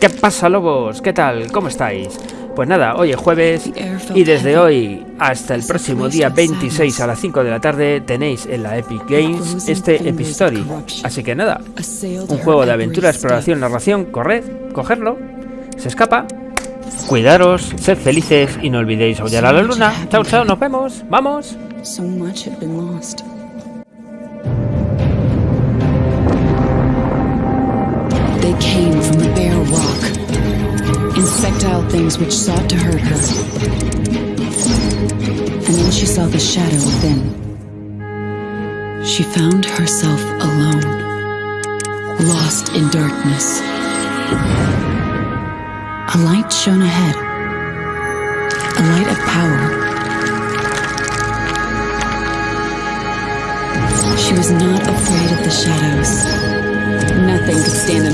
¿Qué pasa, lobos? ¿Qué tal? ¿Cómo estáis? Pues nada, hoy es jueves y desde hoy hasta el próximo día 26 a las 5 de la tarde tenéis en la Epic Games este Epistory. Así que nada, un juego de aventura, exploración, narración, corred, cogerlo, se escapa. Cuidaros, sed felices y no olvidéis aullar a la luna. Chao, chao, nos vemos. ¡Vamos! They things which sought to hurt her. And then she saw the shadow within. She found herself alone, lost in darkness. A light shone ahead, a light of power. She was not afraid of the shadows. Nothing could stand